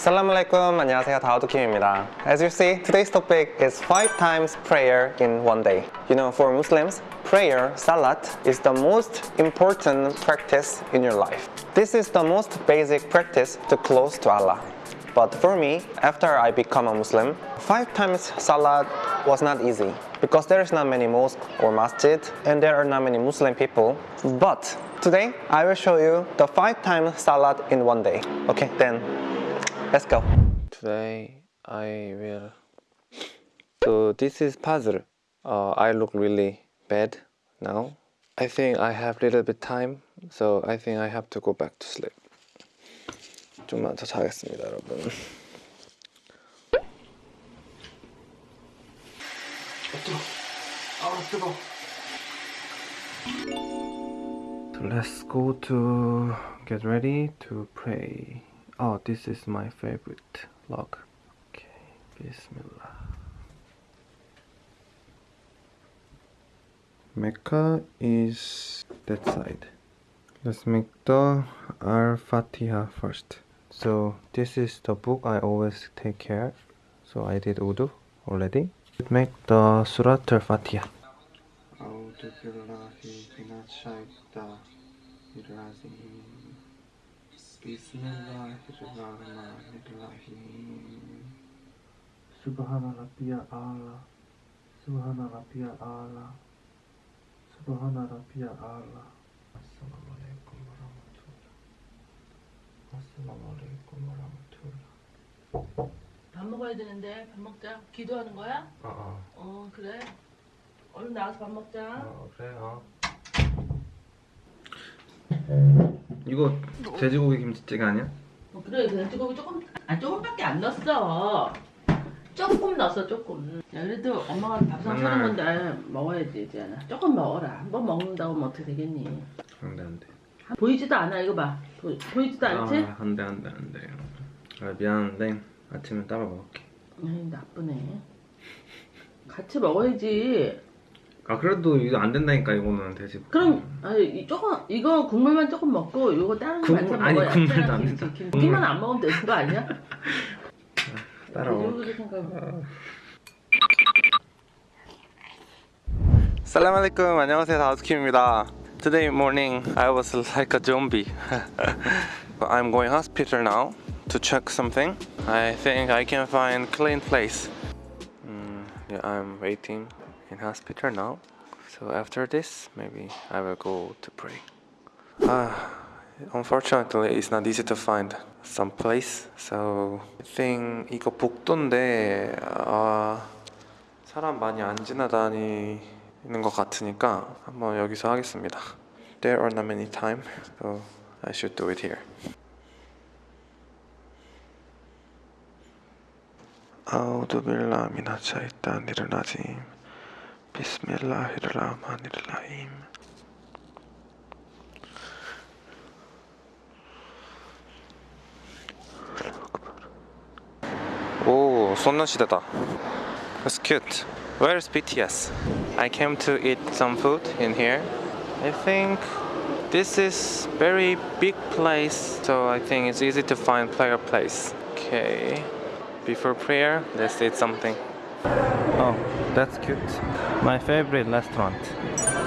Assalamualaikum, 안녕하세요. 다우드킴입니다. As you see, today's topic is five times prayer in one day. You know, for Muslims, prayer, salat, is the most important practice in your life. This is the most basic practice to close to Allah. But for me, after I become a Muslim, five times salat was not easy because there is not many mosque or masjid and there are not many Muslim people. But today, I will show you the five times salat in one day. Okay, then let's go. Today, I will. So this is puzzle. Uh, I look really bad now. I think I have little bit time, so I think I have to go back to sleep. 좀만 더 자겠습니다, 여러분. So let's go to get ready to pray. Oh, this is my favorite log. Okay, Bismillah. Mecca is that side. Let's make the Al-Fatiha first. So this is the book I always take care. So I did wudu already. Make the Surat Al-Fatiha. أعوذ بالله من الشيطان الرجيم Bismillahirrahmanirrahim. Subhana Rabbiya Allah. Subhana Rabbiya Allah. Subhana Rabbiya Allah. Assalamu alaikum wa rahmatullah. Assalamu alaikum wa rahmatullah. 밥 먹어야 되는데 밥 먹자. 기도하는 거야? 어. 어, 어 그래. 얼른 나와서 밥 먹자. 어, 그래. 어. 이거 돼지고기 김치찌개 아니야? 어, 그래 돼지고기 조금 아 조금밖에 안 넣었어. 조금 넣었어 조금. 야 그래도 엄마가 밥상 사는 건데 먹어야지 이제 하나. 조금 먹어라. 한 번 먹는다고 뭐 어떻게 되겠니? 안돼 안돼 보이지도 않아 이거 봐. 보, 보이지도 않지? 아, 안돼 안돼 안돼 아, 미안한데 아침에 따로 먹을게 에이 나쁘네. 같이 먹어야지. 아 그래도 이거 안 된다니까 이거는 돼지고기 그럼 아니 이 조금 이거 국물만 조금 먹고 이거 다른 거 국물- 많이 아니, 먹어야 국물도 안 된다. 김치만 안 먹으면 되는 거 아니야? 따로 돼지고기 생각. 살람 알레이쿰 안녕하세요 다우스킴입니다 Today morning I was like a zombie I'm going hospital now to check something I think I can find clean place mm, yeah, I'm waiting in hospital now so after this maybe I will go to pray ah unfortunately it's not easy to find some place so I think 이거 복도인데 아 사람 많이 안 지나다니는 것 같으니까 한번 여기서 하겠습니다 there are not many time so I should do it here 아우두 빌라 미나차이따 니르나짐 Bismillahirrahmanirrahim. Oh, so nice that. That's cute. Where is BTS? I came to eat some food in here. I think this is very big place, so I think it's easy to find player place. Okay. Before prayer, let's eat something. Oh, that's cute. My favorite restaurant,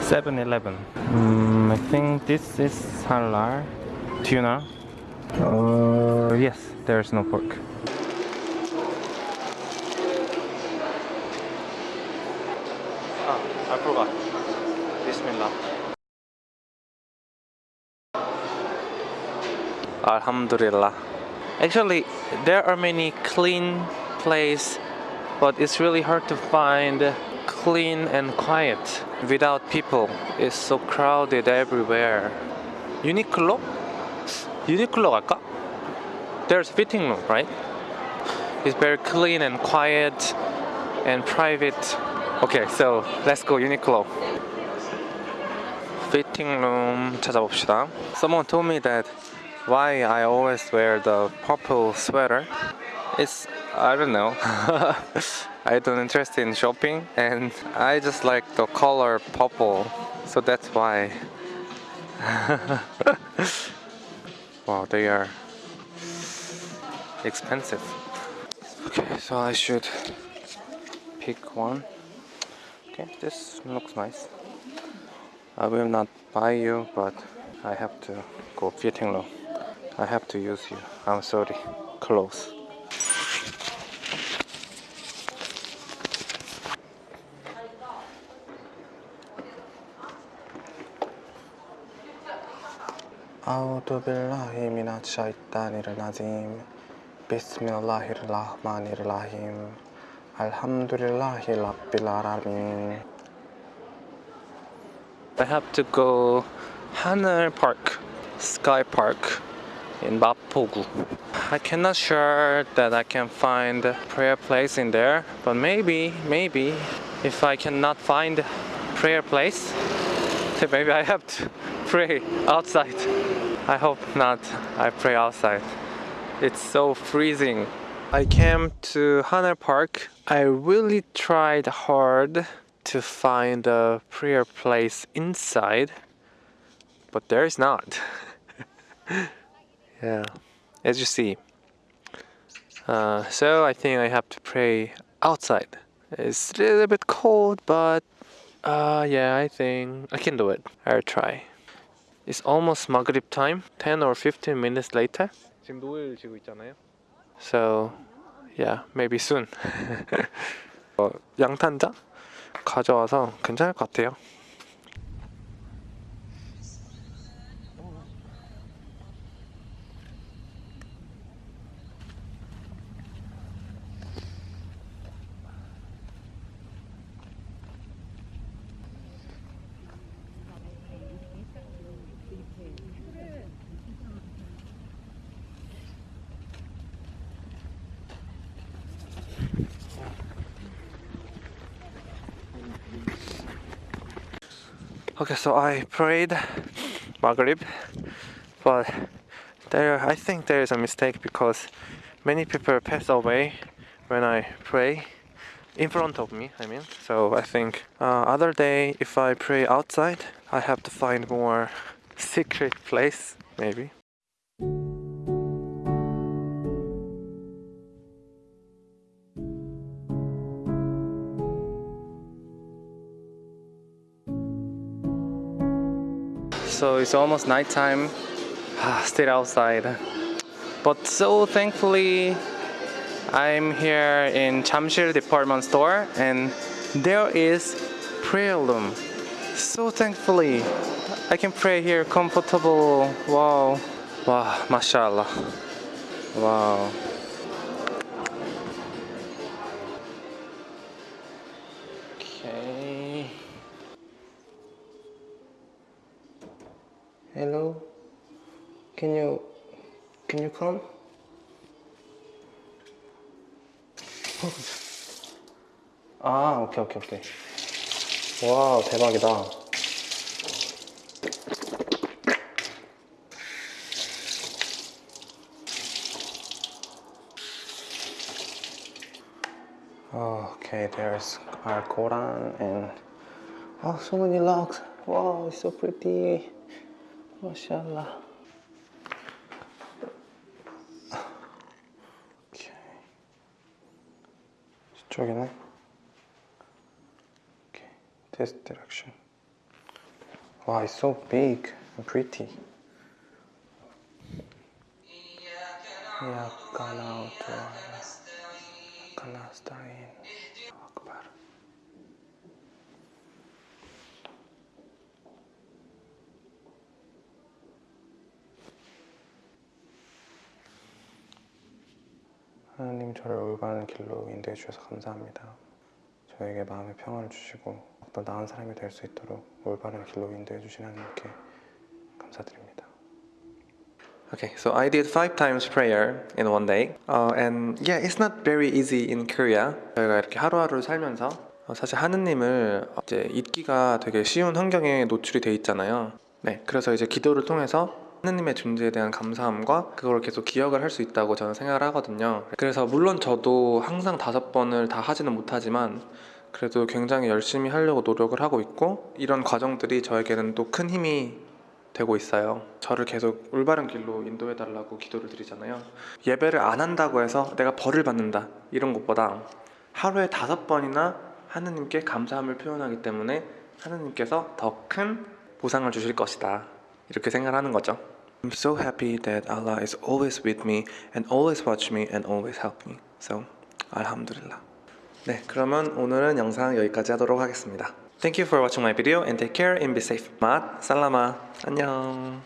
7-Eleven. Mm, I think this is halal. Tuna. Uh, yes, there's no pork. Ah, I forgot. Bismillah. Alhamdulillah. Actually, there are many clean place, but it's really hard to find clean and quiet without people. It's so crowded everywhere. Uniqlo? Uniqlo 갈까? There's fitting room, right? It's very clean and quiet and private. Okay, so let's go Uniqlo. Fitting room 찾아봅시다. Someone told me that why I always wear the purple sweater. It's I don't know. I don't interest in shopping and I just like the color purple. So that's why. wow, they are expensive. Okay, so I should pick one. Okay, this looks nice. I will not buy you, but I have to go fitting room. I have to use you. I'm sorry. Close. I have to go Haneul Park, Sky Park in Mapo-gu. I cannot sure that I can find prayer place in there, but maybe, maybe if I cannot find prayer place, maybe I have to pray outside. I hope not. I pray outside. It's so freezing. I came to Haneul Park. I really tried hard to find a prayer place inside, but there is not. yeah, as you see. Uh, so I think I have to pray outside. It's a little bit cold, but uh, yeah, I think I can do it. I'll try. It's almost Maghrib time, 10 or 15 minutes later. 지금 노을 지고 있잖아요. So, yeah, maybe soon. 어, 양탄자 가져와서 괜찮을 것 같아요. Okay, so I prayed Maghrib, but there I think there is a mistake because many people pass away when I pray in front of me. I mean, so I think uh, other day if I pray outside, I have to find more secret place maybe. It's almost nighttime. Stayed outside. But so thankfully, I'm here in Jamsil department store and there is prayer room. So thankfully, I can pray here comfortable. Wow. Wow, mashallah. Wow. Okay. Hello. Can you can you come? 아, 오케이 오케이 오케이. 와우, 대박이다. Okay, there's our Quran and oh, so many locks. Wow, it's so pretty. MashaAllah. Okay. 저쪽에는 Okay, this direction. Wow, it's so big and pretty. إياك نعبد وإياك نستعين. 하나님 저를 올바른 길로 인도해 주셔서 감사합니다. 저에게 마음의 평안을 주시고 더 나은 사람이 될 수 있도록 올바른 길로 인도해 주신 하나님께 감사드립니다. Okay, so I did five times prayer in one day, uh, and yeah, it's not very easy in Korea. 저희가 이렇게 하루하루를 살면서 어, 사실 하느님을 이제 잊기가 되게 쉬운 환경에 노출이 돼 있잖아요. 네, 그래서 이제 기도를 통해서 하느님의 존재에 대한 감사함과 그걸 계속 기억을 할 수 있다고 저는 생각을 하거든요. 그래서 물론 저도 항상 다섯 번을 다 하지는 못하지만 그래도 굉장히 열심히 하려고 노력을 하고 있고 이런 과정들이 저에게는 또 큰 힘이 되고 있어요. 저를 계속 올바른 길로 인도해 달라고 기도를 드리잖아요. 예배를 안 한다고 해서 내가 벌을 받는다 이런 것보다 하루에 다섯 번이나 하느님께 감사함을 표현하기 때문에 하느님께서 더 큰 보상을 주실 것이다 이렇게 생각하는 거죠. I'm so happy that Allah is always with me and always watch me and always help me. So, alhamdulillah. 네, 그러면 오늘은 영상 여기까지 하도록 하겠습니다. Thank you for watching my video and take care and be safe. 맛 살라마 안녕.